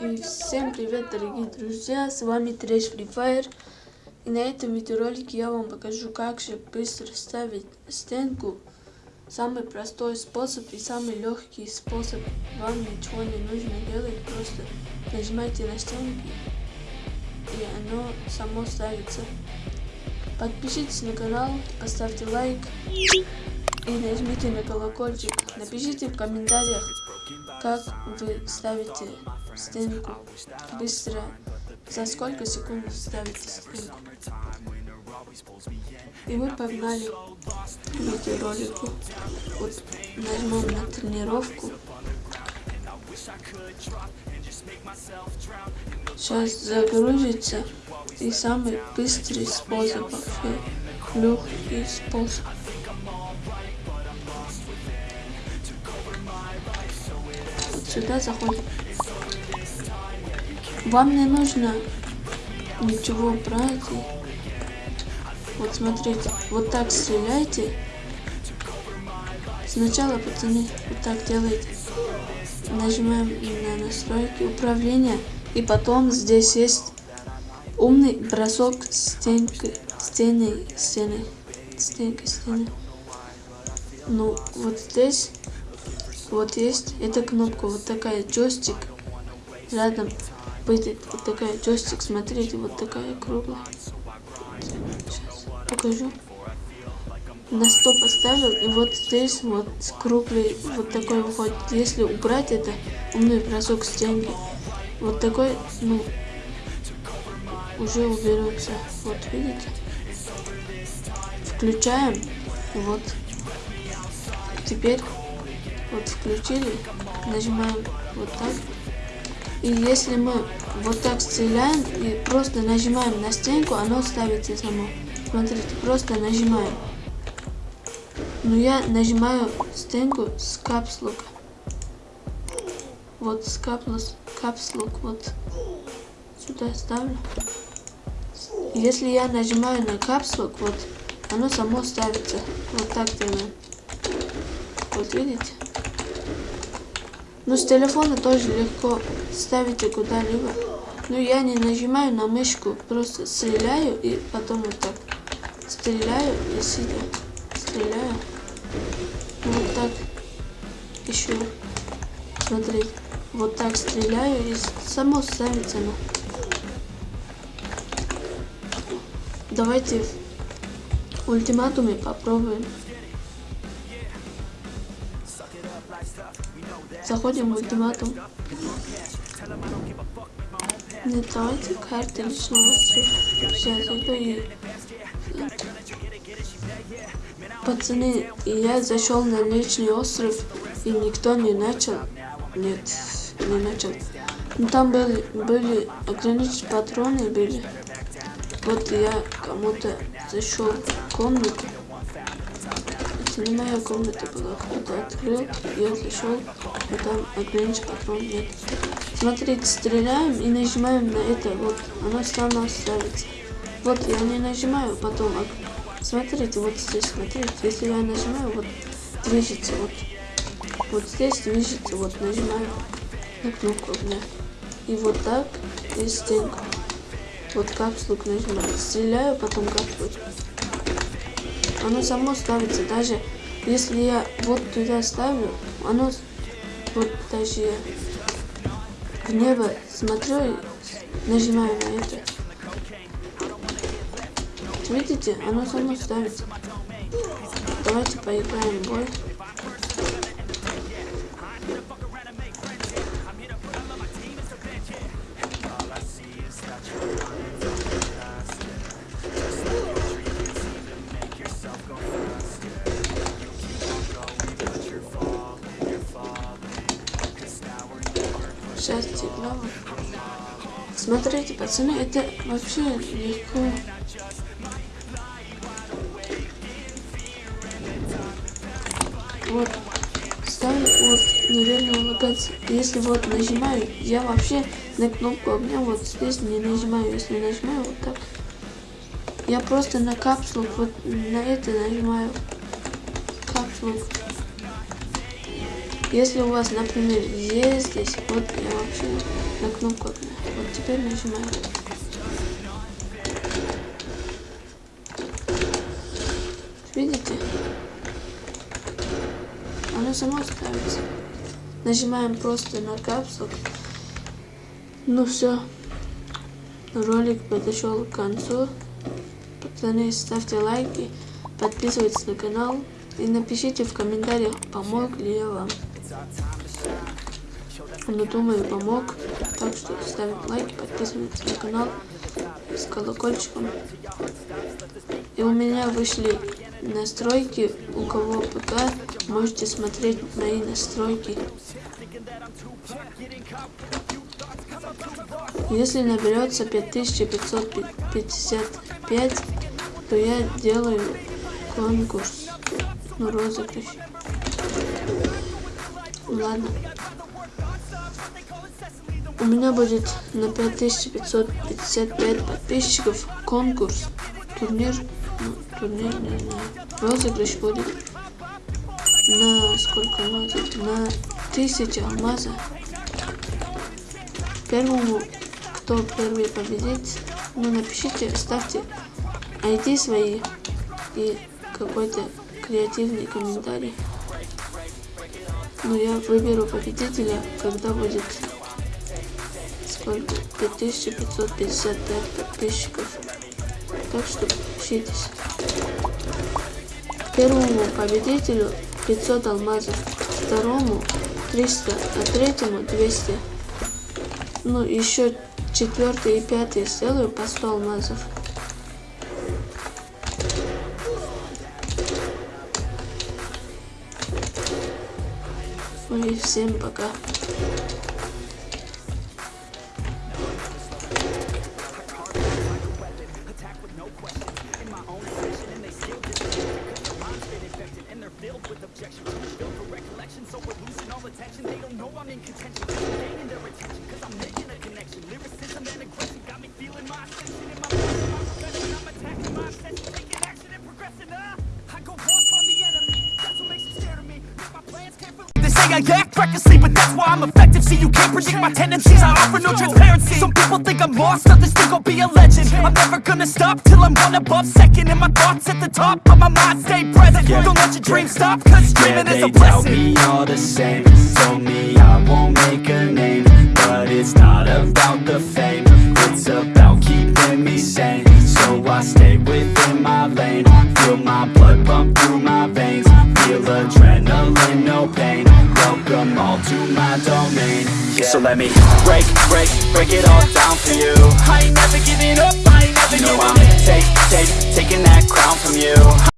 И всем привет, дорогие друзья, с вами Трэш Free Fire. И на этом видеоролике я вам покажу, как же быстро ставить стенку. Самый простой способ и самый легкий способ. Вам ничего не нужно делать, просто нажимайте на стенку, и оно само ставится. Подпишитесь на канал, поставьте лайк и нажмите на колокольчик. Напишите в комментариях, как вы ставите стенку быстро. За сколько секунд ставите стенку. И мы погнали к видеоролику. Вот нажмем на тренировку. Сейчас загрузится. И самый быстрый способ вообще. Легкий способ. Вот сюда заходим. Вам не нужно ничего брать. Вот смотрите, вот так стреляйте. Сначала, пацаны, вот так делайте. Нажимаем на настройки управления. И потом здесь есть умный бросок стенкой, стеной, стеной, стенкой, стеной. Ну, вот здесь вот есть эта кнопка, вот такая джойстик рядом будет вот такая джойстик, смотрите, вот такая круглая. Сейчас покажу. На 100 поставил, и вот здесь вот круглый вот такой выходит. Если убрать это, умный бросок стенки, вот такой, ну, уже уберется. Вот, видите? Включаем, вот. Теперь вот включили, нажимаем вот так. И если мы вот так стреляем и просто нажимаем на стенку, оно ставится само. Смотрите, просто нажимаем. Но я нажимаю стенку с капслука. Вот с капслук, капслук вот сюда ставлю. Если я нажимаю на капслук, вот оно само ставится. Вот так делаем. Вот видите? Но с телефона тоже легко ставите куда-либо. Но я не нажимаю на мышку, просто стреляю и потом вот так. Стреляю и сидя. Стреляю. Вот так. Еще. Смотрите. Вот так стреляю и само ставится. Ну. Давайте в ультиматуме попробуем. Заходим в ультиматум. Нет, давайте карты личного Сейчас зайду и... Пацаны, я зашел на личный остров, и никто не начал. Нет, не начал. Ну там были, были ограниченные патроны были. Вот я кому-то зашел в комнату моя комната была. Кто-то открыл, я зашел, а там ограничен патрон нет. Смотрите, стреляем и нажимаем на это, вот, оно само ставится. Вот, я не нажимаю, потом, смотрите, вот здесь, смотрите, если я нажимаю, вот, движется, вот, вот здесь движется, вот, нажимаю на кнопку, да. И вот так, и стенку. Вот капслук нажимаю, стреляю, потом капслук оно само ставится. Даже если я вот туда ставлю, оно вот даже в небо смотрю и нажимаю на это. Видите, оно само ставится. Давайте поиграем в бой. Смотрите, пацаны, это вообще легко. Вот. Ставлю вот неверную локацию. Если вот нажимаю, я вообще на кнопку огня вот здесь не нажимаю. Если нажимаю вот так, я просто на капсулу вот на это нажимаю. Капсулу. Если у вас, например, есть здесь, вот я вообще на кнопку огня. Теперь нажимаем. Видите? Оно само ставится. Нажимаем просто на капсул. Ну все. Ролик подошел к концу. Пацаны, ставьте лайки, подписывайтесь на канал и напишите в комментариях, помог ли я вам. Ну, думаю, помог. Так что ставим лайки, подписывайтесь на канал с колокольчиком. И у меня вышли настройки. У кого ПК, можете смотреть мои настройки. Если наберется 5555, то я делаю конкурс, ну розыгрыш. Ладно. У меня будет на 5555 подписчиков конкурс, турнир, ну, турнир, не знаю, розыгрыш будет на сколько алмазов? На 1000 алмаза. Первому, кто первый победит, ну напишите, ставьте ID свои и какой-то креативный комментарий. Ну я выберу победителя, когда будет сколько? 5555 подписчиков. Так что пишитесь. Первому победителю 500 алмазов, второму 300, а третьему 200. Ну, еще четвертый и пятый сделаю по 100 алмазов. Ну и всем пока. filled with objections. Filled for recollection, so we're losing all attention. They don't know I'm in contention. They're gaining their attention, cause I'm making a connection. Lyricism and aggression got me feeling my ascension. I act recklessly, but that's why I'm effective. See, you can't predict my tendencies. I offer no transparency. Some people think I'm lost, others think I'll be a legend. I'm never gonna stop till I'm one above second. And my thoughts at the top, but my mind stay present. Don't let your dreams stop, cause Yeah, is they a blessing. me all the same Told me I won't make a name But it's not about the fame It's about keeping me sane So I stay within my lane Feel my blood pump through my veins Feel adrenaline, no pain Welcome all to my domain. Yeah. So let me break, break, break it all down for you. I ain't never giving up, I ain't never You know giving I'm take, take, taking that crown from you